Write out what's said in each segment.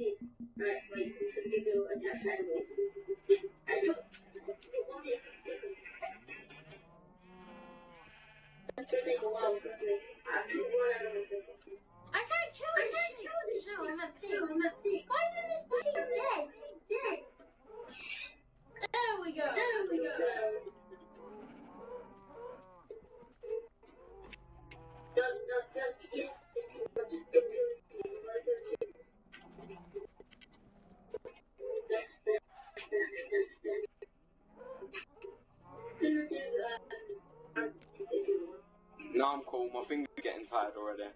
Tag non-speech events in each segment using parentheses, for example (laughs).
this. Right, give you take a while to make. I think one animal second. I can't kill I this can't thing. kill this No, I'm at No, thing. I'm at thing. Why isn't this He's thing dead. dead? He's dead. There we go. There we go. No, no, no, yes, yes, No, I'm cool. My finger's getting tired already.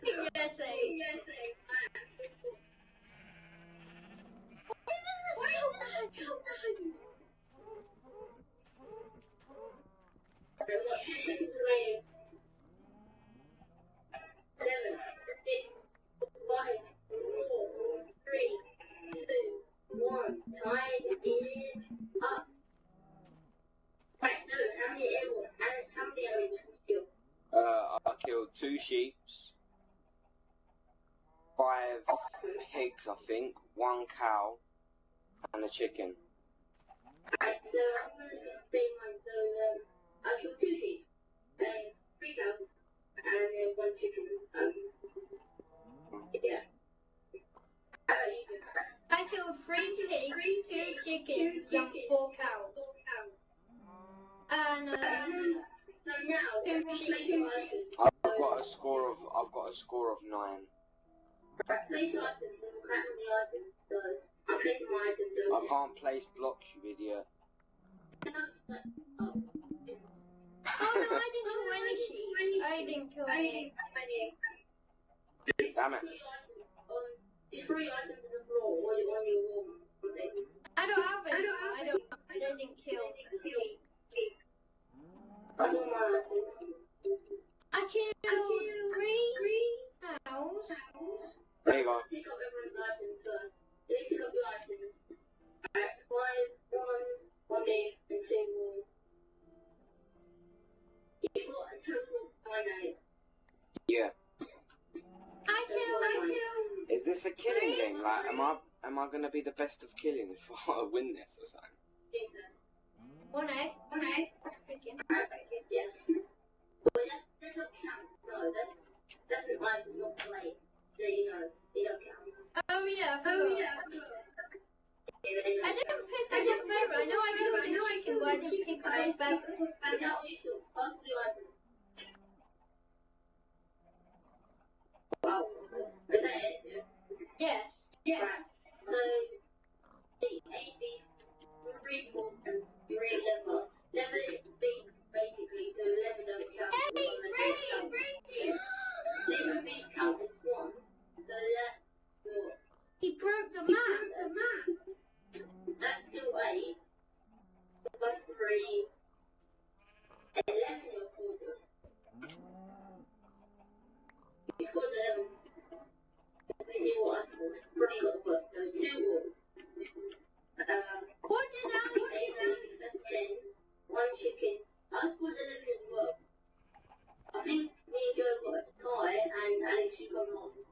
Yes, eh. Yes, Why isn't this thing dead? Seven, six, five, four, three, two, one. Time is up. Right, so how many animals? How, how many animals did you kill? Uh, I killed two sheeps, five pigs, I think, one cow, and a chicken. Alright, so I'm gonna just say mine. So um, I killed two sheep, um, three cows, and then one chicken. Um, yeah. I killed three pigs, two chickens, and four cows. And um, So now, Two everyone sheep, place two your sheep. items. I've got a score of I've got a score of nine. Right, place your items. There's a crack on the items. So I'm placing my items. So I can't place blocks, you idiot. No, it's not- oh. no, I didn't kill any. I didn't kill any. Damn it. Destroy items on the floor or on your wall. I don't have any. I don't. I didn't kill sheep. That's all my items. I killed three cows. There you go. Pick up everyone's items first. Then pick up your items. Alright, five, one, one big, and two more. You've got a total of nine eggs. Yeah. I. I. Is this a killing game? Like, am I am I gonna be the best of killing if (laughs) I win this or something? Yes, sir. One egg. One egg. Chicken. Alright, yes. But that does not count. No, that's, that's an item, not play. So, you know, they don't count. Oh yeah. Oh, yeah. Yeah, they I don't didn't pick up the feather. I know I killed the chicken, but I didn't pick up the feather. Is that what you feel? Pass me. Wow. Is that it? Yes. Yes. So, العشرين الذي We يقود what chicken I as well I think me and Joe got a tie and Alex you got an awesome